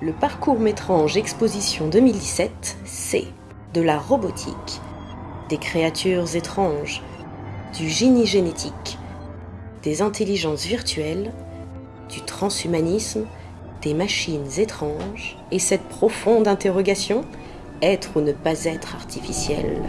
Le parcours Métrange Exposition 2017, c'est de la robotique, des créatures étranges, du génie génétique, des intelligences virtuelles, du transhumanisme, des machines étranges, et cette profonde interrogation, être ou ne pas être artificiel?